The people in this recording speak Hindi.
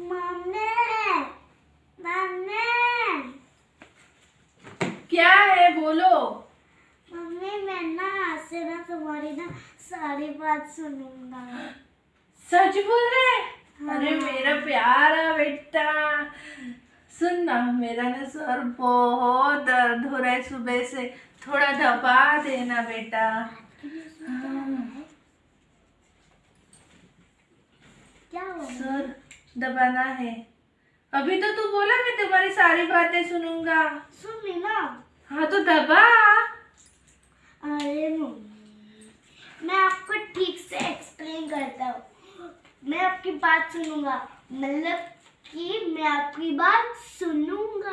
Mummy mummy. क्या है? बोलो। मम्मी मैं ना आज से ना तुम्हारी ना सारी बात सुनूँगा। सच बोल रहे हाँ। अरे मेरा प्यारा बेटा सुन ना मेरा ना सर बहुत दर्द हो रहा है सुबह से। थोड़ा दबा देना बेटा। हाँ, क्या हुआ सर दबाना है। अभी तो तू बोला मैं तुम्हारी सारी बातें सुनूँगा। सुन ली ना हाँ तो दबा। अरे मम्मी मैं आपको ठीक से एक्सप्लेन करता हूँ। मैं आपकी बात सुनूँगा। मतलब कि मैं आपकी बात सुनूँगा।